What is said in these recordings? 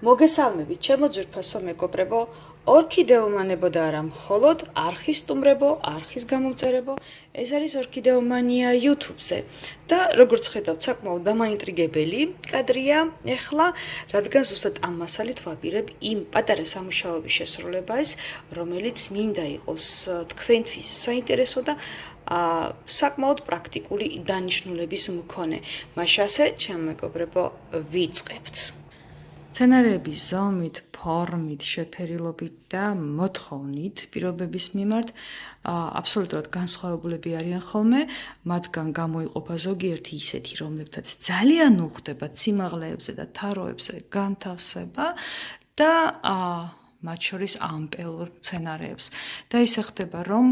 მოგესალმებით, ჩემო ძვირფასო მეგობრებო. ორქიდეომანებო და არა მხოლოდ არხის სტუმრებო, არხის გამომწერებო. ეს არის ორქიდეომანია YouTube-ზე. და როგორც ხედავთ, საკმაოდ დამაინტრიგებელი კადრია. ეხლა, რადგან ზუსტად ამ მასალით ვაპირებ იმ პატარა სამუშაოების შესრულებას, რომელიც მინდა იყოს თქვენთვის საინტერესო და ა საკმაოდ პრაქტიკული დანიშნულების მქონე. მაშასე, ჩემო მეგობრებო, ვიწყებთ. სცენარების ზომით, ფორმით, შეფერილობით და მოთხოვნით პირობების მიმართ აბსოლუტურად განსხვავებულები არიან ხოლმე, მათგან გამოიყოფა ზოგიერთი ისეთი, რომლებთაც ძალიან უხდება სიმაღლეებზე და თაროებზე განთავსება და მათ შორის ამპელურ სცენარებს. და ისე ხდება, რომ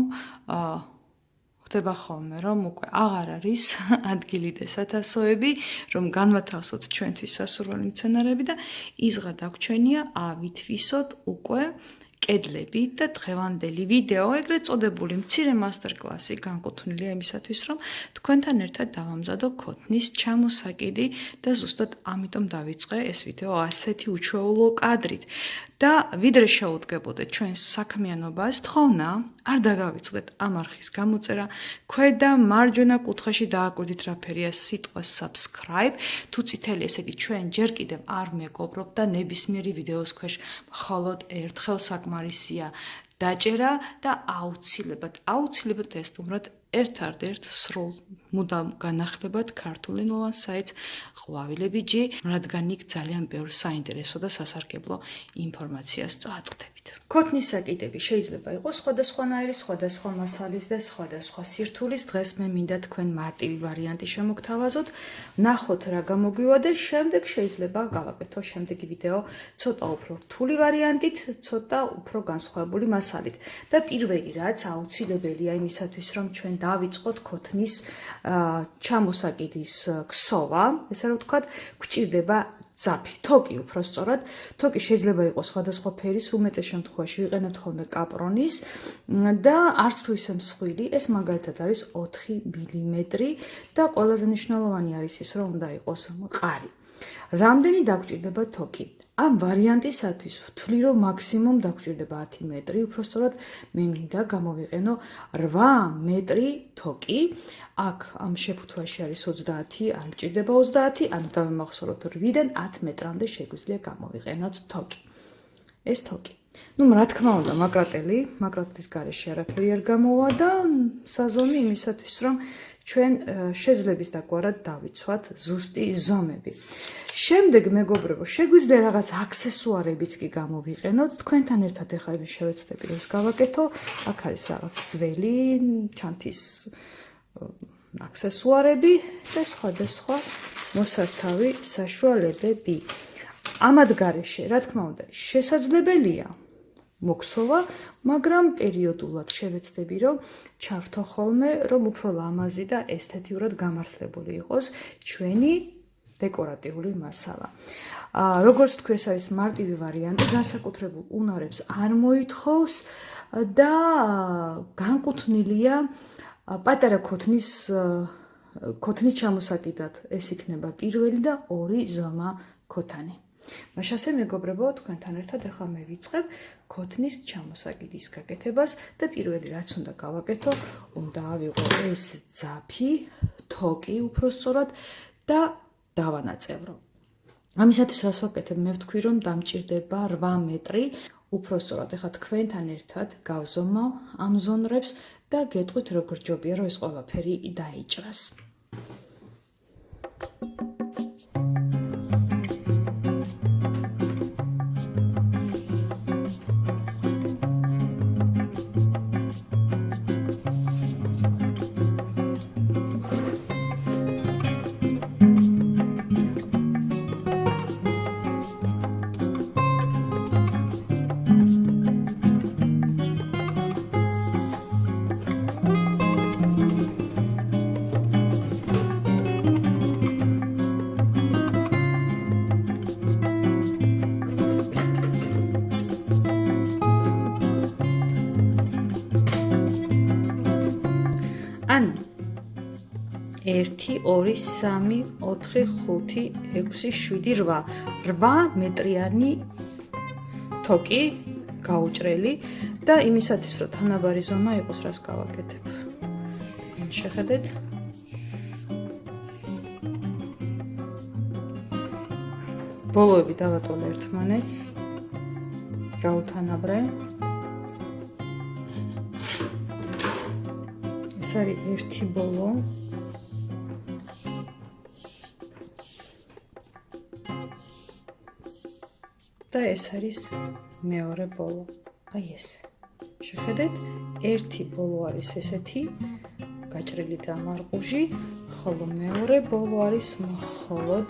ხდება ხოლმე, რომ უკვე აღარ არის ადგილი და სათასოები, რომ განვათავსოთ ჩვენთვის სასურველი მცენარეები და იზღა დაგჩვენია ავითვისოთ უკვე კედლები და დღევანდელი ვიდეო, ეგრეთ წოდებული მცირე მასტერ-კლასი განკუთვნილია იმისათვის, რომ თქვენთან ერთად დავამზადო ქოთნის ჩამოსაკიდი და ზუსტად ამიტომ დავიწყე ეს ვიდეო ასეთი უჩვეულო კადრით. და ვიდრე შეუდგებოდეთ ჩვენს საქმიანობას, თხოვნა, არ დაგავიწყდეთ ამ არხის გამოწერა. ქვედა მარჯვენა კუთხეში დააკვირდით რა ფერია სიტყვა subscribe. თუ წითელი ესე იგი ჩვენ ჯერ კიდევ არ მეგობრობთ და ნებისმიერი ვიდეოს ქვეშ მხოლოდ ერთხელ საკმარისია დაჭერა და აუცილებლად აუცილებლად ეს თუმრად ერთ-ერთ სრულ მუდამ განახლებად ქართული ნოა საით ყვავილებიჯი, რადგან იქ ძალიან ბევრ საინტერესო და სასარგებლო ინფორმაციას წააწყდები. ქოთნის საკიდები შეიძლება იყოს სხვადასხვანაირი, სხვადასხვა მასალის და სხვადასხვა სირთულის. დღეს მე მინდა თქვენ მარტივი ვარიანტი შემოგთავაზოთ. ნახოთ რა გამოგვივა და შემდეგ შეიძლება გავაკეთო შემდეგი ვიდეო ცოტა უფრო რთული ვარიანტით, ცოტა უფრო განსხვავებული მასალით. და პირველი რაც აუცილებელია იმისათვის, რომ ჩვენ დავიწყოთ ქოთნის ჩამოსაკიდის ქსოვა, ესე რომ ვთქვათ, გვჭირდება ძაფი, თოკი უფრო სწორად, თოკი შეიძლება იყოს სხვადასხვა ფერის, უმეტეს შემთხვევაში ვიყენებთ ხოლმე კაპრონის და არც თუ ისე მსხვილი, ეს მაგალითად არის 4 მმ და ყველაზე მნიშვნელოვანი არის ის, რომ უნდა იყოს მყარი. რამდენი დაგჭირდება თოკი? ამ ვარიანტისათვის ვთვლი, რომ მაქსიმუმ დაგჭირდება 10 მეტრი, უფრო სწორად მე მინდა გამოვიყენო 8 მეტრი თოკი. აქ ამ შეფუთვაში არის 30, არ მჭირდება 30, ანუ დავემახსოვროთ 8-დან 10 მეტრამდე შეგვიძლია გამოვიყენოთ თოკი. ეს თოკი. ну, რა თქმა უნდა, მაკრატელი, მაკრატლის garaში არაფერი არ გამოვა და საზომი იმისათვის, რომ ჩვენ შეძლების დაგვარად დავიცვათ ზუსტი ზომები. შემდეგ მეგობრებო, შეგვიძლია რაღაც აქსესუარებიც კი გამოვიყენოთ. თქვენთან ერთად ახლა იმის შევეცდები, რომ გავაკეთო. აქ არის რაღაც ძველი ჩანთის აქსესუარები და სხვადასხვა მოსართავი საშუალებები. ამად garaშე, რა თქმა უნდა, შესაძლებელია მოქსოვა, მაგრამ პერიოდულად შევეცდები, რომ ჩართო ხოლმე, რომ უფრო ლამაზი და ესთეტიურად გამართლებული იყოს ჩვენი დეკორატიული მასალა. აა როგორც თქვი, ეს არის მარტივი ვარიანტი, განსაკუთრებულ უნარებს არ მოითხოვს და განკუთვნილია პატარა ქოთნის ქოთნის ჩამოსაკიდად. ეს იქნება პირველი და ორი ზომა ქოთანი. მაშასე მეგობრებო, თქვენთან ერთად ახლა მე ვიწყებ ქოთნის ჩამოსაკიდის გაკეთებას და პირველი რაც უნდა გავაკეთო, უნდა ავიღო ეს ძაფი, თოკი უფრო სწორად და დავანაწევრო. ამისათვის რას ვაკეთებ? მე ვთქვი რომ დამჭირდება 8 მეტრი. უფრო სწორად, ეხა თქვენთან ერთად გავზომავ ამ ზონრებს და გეტყვით როგორ ჯობია რომ ეს ყველაფერი დაიჭრას. ანუ 1 2 3 4 5 6 7 8 8 მეტრიანი თოკი გაუჭრელი და იმისათვის რომ თანაბარი ზომა იყოს რას გავაკეთებ. შეხედეთ. ბოლოები დავატოლე ერთმანეთს. გაუთანაბრე. ეს არის ერთი ბოლო. და ეს არის მეორე ბოლო. აი ეს. შეხედეთ, ერთი ბოლო არის ესეთი გაჭრილი და მარყუჟი, ხოლო მეორე ბოლო არის მხოლოდ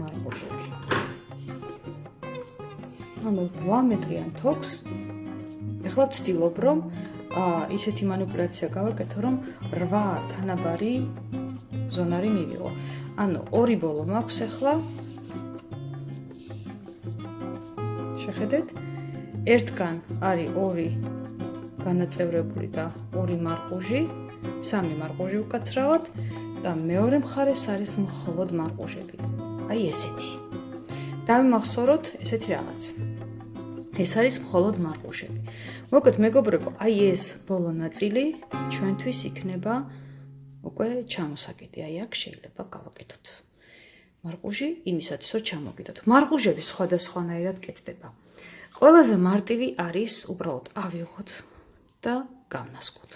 მარყუჟები. ანუ 8 მეტრიან თოქს ეხლა ვცდილობ რომ ისეთი манипуляция გავაკეთო რომ 8 თანაბარი ზონარი მივიღო. ანუ ორი ბოლო მაქვს ახლა შეხედეთ ერთგან არის ორი განაწევრებული და ორი მარყუჟი სამი მარყუჟი უკაცრავად და მეორე მხარეს არის მხოლოდ მარყუჟები. აი ესეთი. დავიმახსოვროთ ესეთი რაღაც. ეს არის მხოლოდ მარყუჟები. მოგეთ მეგობრებო აი ეს ბოლო ნაწილი ჩვენთვის იქნება უკვე ჩამოსაკიდე აი აქ შეიძლება გავაკეთოთ. მარყუჟი იმისათვის რომ ჩამოგიდოთ. მარყუჟები სხვადასხვანაირად კეთდება. ყველაზე მარტივი არის უბრალოდ ავიღოთ და გავნასკოთ.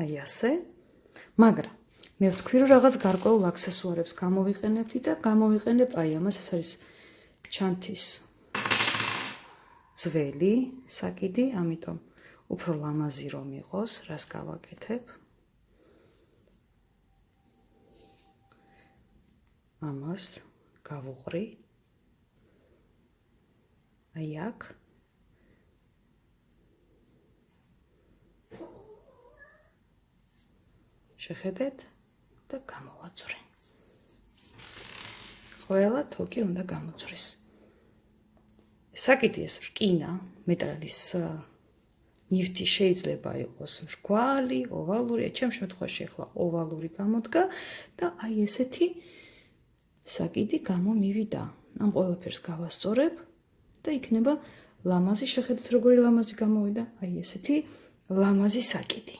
აი ასე. მაგრამ მე ვთქვი რომ რაღაც გარკვეულ აქსესუარებს გამოვიყენებთ და გამოვიყენებ აი ამას ეს არის ჩანთის ძველი საკიდი, ამიტომ უფრო ლამაზი რომ იყოს, რას გავაკეთებ? ამას გავუღრი. აი აქ. შეხედეთ და გამოვაძვრე. ყველა თოკი უნდა გამოძვრის. საკითხი ეს რკინა, მეტალის ნივთი შეიძლება იყოს მრგვალი, ოვალური, ჩემ შემთხვევაში ახლა ოვალური გამოდგა და აი ესეთი საკიდი გამომივიდა. ამ ყველაფერს გავასწორებ და იქნება ლამაზი, შეხედეთ როგორი ლამაზი გამოვიდა, აი ესეთი ლამაზი საკიდი.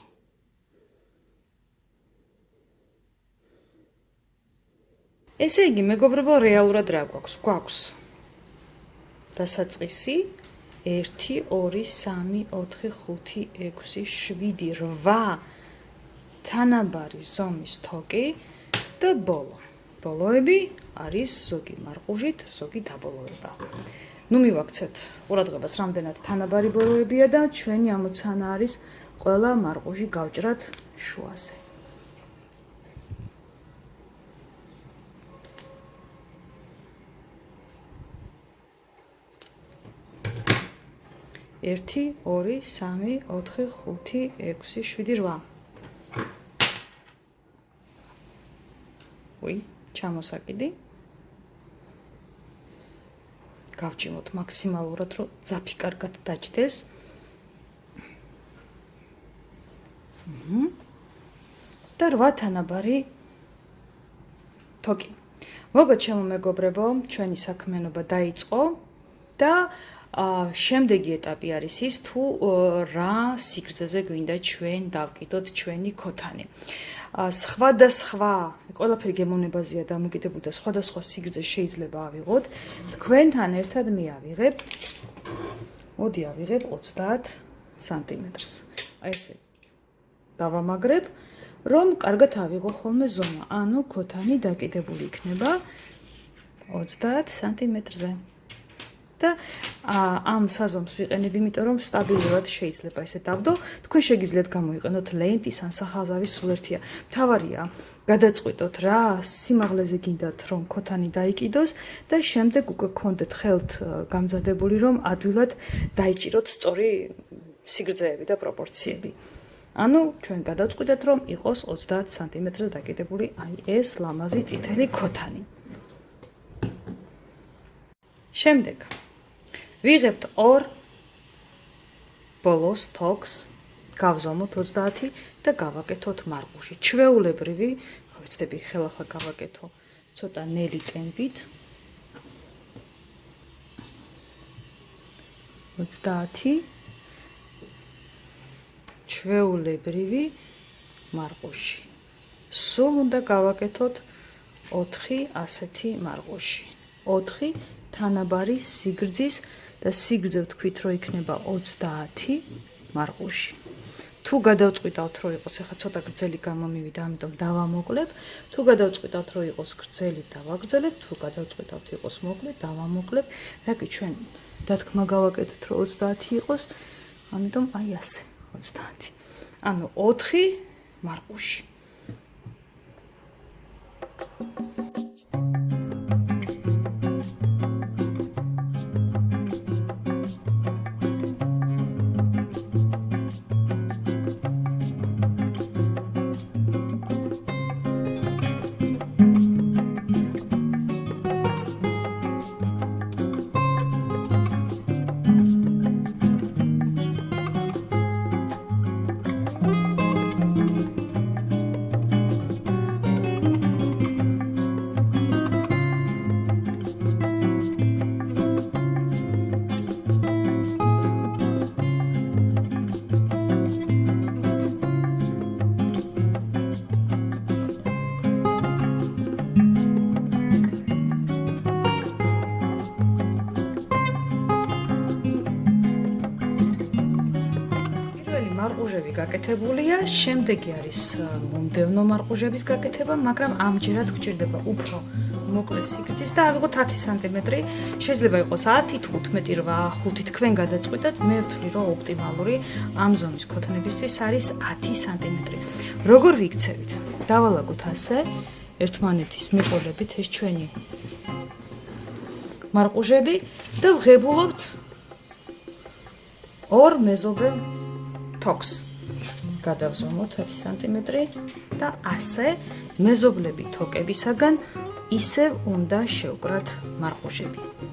ესე იგი, მეგობრებო, რეალურად რა გვაქვს? გვაქვს დასაწყისი 1 2 3 4 5 6 7 8 თანაბარი ზომის თოკი და ბოლო. ბოლოები არის ზოგი მარყუჟით, ზოგი დაბოლოება. ნუ მივაქცეთ ყურადღებას, რამდენად თანაბარი ბოლოებია და ჩვენი ამოცანა არის ყველა მარყუჟი გავჭრათ შუაზე. 1 2 3 4 5 6 7 8 უი ჩამოსაკიდი. გავჭიმოთ მაქსიმალურად რომ ძაფი კარგად დაჭდეს. და რვა თანაბარი. თოკი. მოგო ჩემო მეგობრებო ჩვენი საქმიანობა დაიწყო და შემდეგი ეტაპი არის ის თუ რა სიგრძეზე გვინდა ჩვენ დავკიდოთ ჩვენი ქოთანი. ა სხვადასხვა ყველაფერი გემოვნებაზეა დამოკიდებული და სხვადასხვა სიგრძე შეიძლება ავიღოთ. თქვენთან ერთად მე ავიღებ მოდი ავიღებ 30 სანტიმეტრს. აი ესე. დავამაგრებ რომ კარგად ავიღო ხოლმე ზომა. ანუ ქოთანი დაკიდებული იქნება 30 სანტიმეტრზე. და ამ საზომს ვიყენებ, იმიტომ რომ სტაბილურად შეიძლება ესე დავდო. თქვენ შეგიძლიათ გამოიყენოთ ლენტის ან სახაზავის სულერთია. თავარია გადაწყვიტოთ რა სიმაღლეზე გინდათ რომ ქოთანი დაიკიდოს და შემდეგ უკვე გქონდეთ ხელთ გამზადებული რომ ადვილად დაიჭიროთ სწორი სიგრძეები და პროპორციები. ანუ ჩვენ გადაწყვიტეთ რომ იყოს 30 სანტიმეტრზე დაკიდებული აი ეს ლამაზი წითელი ქოთანი. შემდეგ ვიღებთ ორ ბოლოს თოქს გავზომოთ 30 და გავაკეთოთ მარყუში. ჩვეულებრივი, ხო ვიცდები, ხელახლა გავაკეთო ცოტა ნელი ტემპით. 30 ჩვეულებრივი მარყუში. სულ უნდა გავაკეთოთ 4 ასეთი მარყუში. 4 თანაბარი სიგრძის და სიგრძე ვთქვით, რომ იქნება 30 მარყუში. თუ გადავწყვიტავთ, რომ იყოს ახლა ცოტა გრძელი გამომივიდა, ამიტომ დავამოკლებ. თუ გადავწყვიტავთ, რომ იყოს გრძელი, დავაგრძელებ. თუ გადავწყვიტავთ, იყოს მოკლე, დავამოკლებ. რაკი ჩვენ დათქმა გავაკეთეთ, რომ 30 იყოს, ამიტომ აი ასე, 30. ანუ 4 მარყუში. მარყუჟები გაკეთებულია, შემდეგი არის მომდევნო მარყუჟების გაკეთება, მაგრამ ამჯერად გვჭირდება უფრო მოკლე სიგრძის და ავიღოთ 10 სანტიმეტრი. შეიძლება იყოს 10, 15, 8, 5 თქვენ გადაწყვეტათ. მე ვთვლი, რომ ოპტიმალური ამ ზომის ქოთნებისთვის არის 10 სანტიმეტრი. როგორ ვიქცევით? დავალაგოთ ასე ერთმანეთის მიყოლებით ეს ჩვენი მარყუჟები და ვღებულობთ ორ მეზობელ თოქს გადავზომოთ 10 სანტიმეტრი და ასე მეზობლები თოკებისაგან ისევ უნდა შევკრათ მარყუჟები.